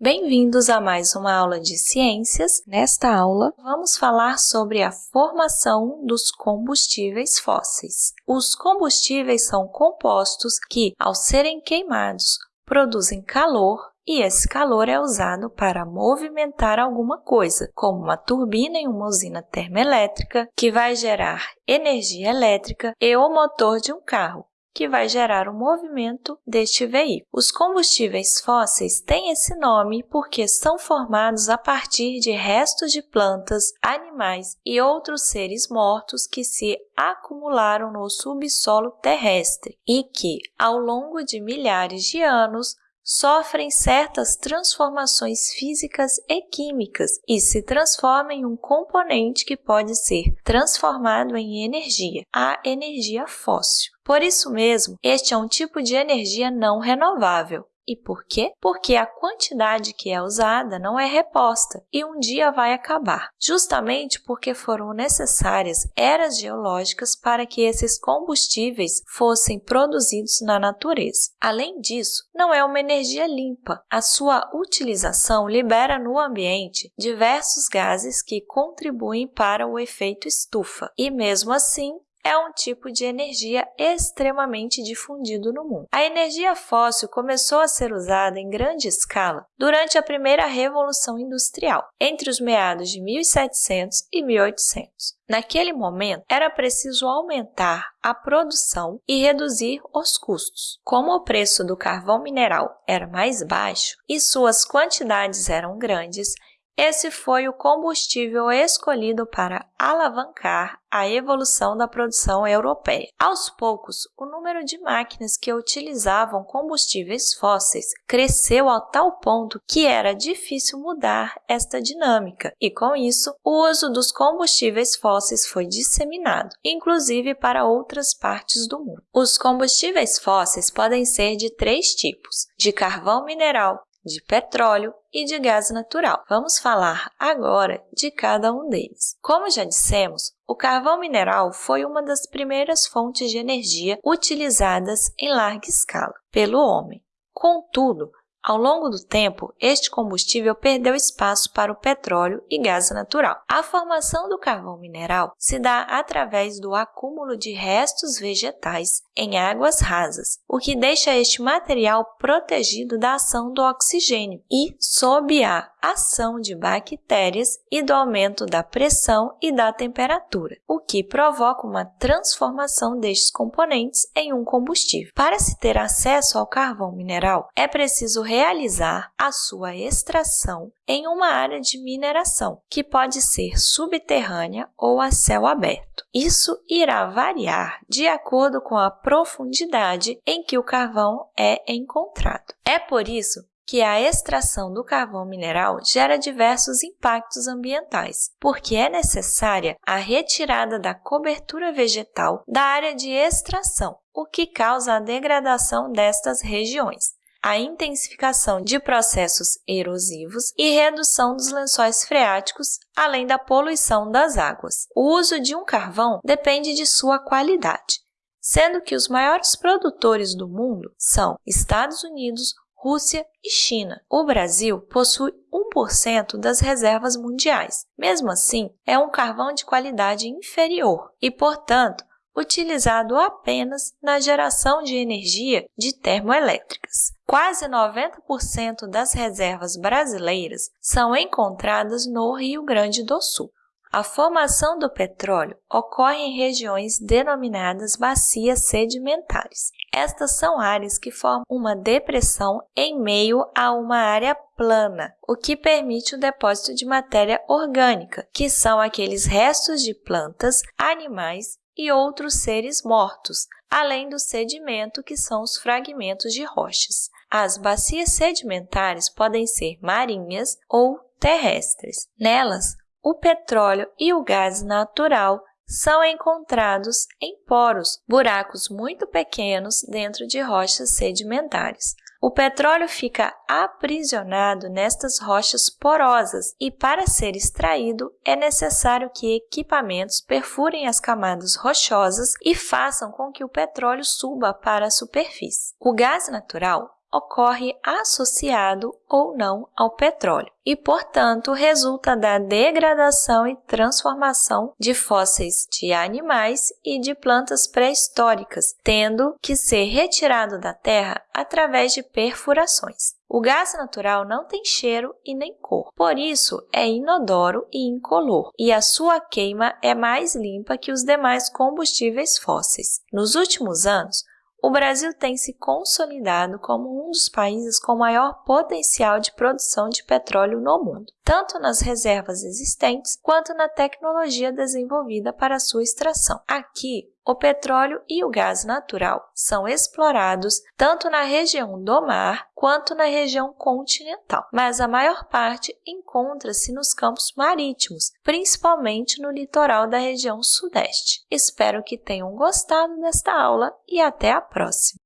Bem-vindos a mais uma aula de ciências. Nesta aula, vamos falar sobre a formação dos combustíveis fósseis. Os combustíveis são compostos que, ao serem queimados, produzem calor e esse calor é usado para movimentar alguma coisa, como uma turbina em uma usina termoelétrica, que vai gerar energia elétrica, e o motor de um carro, que vai gerar o movimento deste veículo. Os combustíveis fósseis têm esse nome porque são formados a partir de restos de plantas, animais e outros seres mortos que se acumularam no subsolo terrestre e que, ao longo de milhares de anos, sofrem certas transformações físicas e químicas e se transformam em um componente que pode ser transformado em energia, a energia fóssil. Por isso mesmo, este é um tipo de energia não renovável, e por quê? Porque a quantidade que é usada não é reposta e um dia vai acabar, justamente porque foram necessárias eras geológicas para que esses combustíveis fossem produzidos na natureza. Além disso, não é uma energia limpa. A sua utilização libera no ambiente diversos gases que contribuem para o efeito estufa, e mesmo assim é um tipo de energia extremamente difundido no mundo. A energia fóssil começou a ser usada em grande escala durante a primeira Revolução Industrial, entre os meados de 1700 e 1800. Naquele momento, era preciso aumentar a produção e reduzir os custos. Como o preço do carvão mineral era mais baixo e suas quantidades eram grandes, esse foi o combustível escolhido para alavancar a evolução da produção europeia. Aos poucos, o número de máquinas que utilizavam combustíveis fósseis cresceu a tal ponto que era difícil mudar esta dinâmica, e com isso, o uso dos combustíveis fósseis foi disseminado, inclusive para outras partes do mundo. Os combustíveis fósseis podem ser de três tipos: de carvão mineral, de petróleo e de gás natural. Vamos falar agora de cada um deles. Como já dissemos, o carvão mineral foi uma das primeiras fontes de energia utilizadas em larga escala pelo homem. Contudo, ao longo do tempo, este combustível perdeu espaço para o petróleo e gás natural. A formação do carvão mineral se dá através do acúmulo de restos vegetais em águas rasas, o que deixa este material protegido da ação do oxigênio e sob a ação de bactérias e do aumento da pressão e da temperatura, o que provoca uma transformação destes componentes em um combustível. Para se ter acesso ao carvão mineral, é preciso realizar a sua extração em uma área de mineração, que pode ser subterrânea ou a céu aberto. Isso irá variar de acordo com a profundidade em que o carvão é encontrado. É por isso que a extração do carvão mineral gera diversos impactos ambientais, porque é necessária a retirada da cobertura vegetal da área de extração, o que causa a degradação destas regiões a intensificação de processos erosivos e redução dos lençóis freáticos, além da poluição das águas. O uso de um carvão depende de sua qualidade, sendo que os maiores produtores do mundo são Estados Unidos, Rússia e China. O Brasil possui 1% das reservas mundiais. Mesmo assim, é um carvão de qualidade inferior e, portanto, utilizado apenas na geração de energia de termoelétricas. Quase 90% das reservas brasileiras são encontradas no Rio Grande do Sul. A formação do petróleo ocorre em regiões denominadas bacias sedimentares. Estas são áreas que formam uma depressão em meio a uma área plana, o que permite o depósito de matéria orgânica, que são aqueles restos de plantas, animais e outros seres mortos, além do sedimento, que são os fragmentos de rochas. As bacias sedimentares podem ser marinhas ou terrestres. Nelas, o petróleo e o gás natural são encontrados em poros, buracos muito pequenos dentro de rochas sedimentares. O petróleo fica aprisionado nestas rochas porosas e, para ser extraído, é necessário que equipamentos perfurem as camadas rochosas e façam com que o petróleo suba para a superfície. O gás natural ocorre associado ou não ao petróleo e, portanto, resulta da degradação e transformação de fósseis de animais e de plantas pré-históricas, tendo que ser retirado da terra através de perfurações. O gás natural não tem cheiro e nem cor, por isso é inodoro e incolor, e a sua queima é mais limpa que os demais combustíveis fósseis. Nos últimos anos, o Brasil tem se consolidado como um dos países com maior potencial de produção de petróleo no mundo, tanto nas reservas existentes quanto na tecnologia desenvolvida para sua extração. Aqui, o petróleo e o gás natural são explorados tanto na região do mar quanto na região continental, mas a maior parte encontra-se nos campos marítimos, principalmente no litoral da região sudeste. Espero que tenham gostado desta aula e até a próxima!